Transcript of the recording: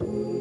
you.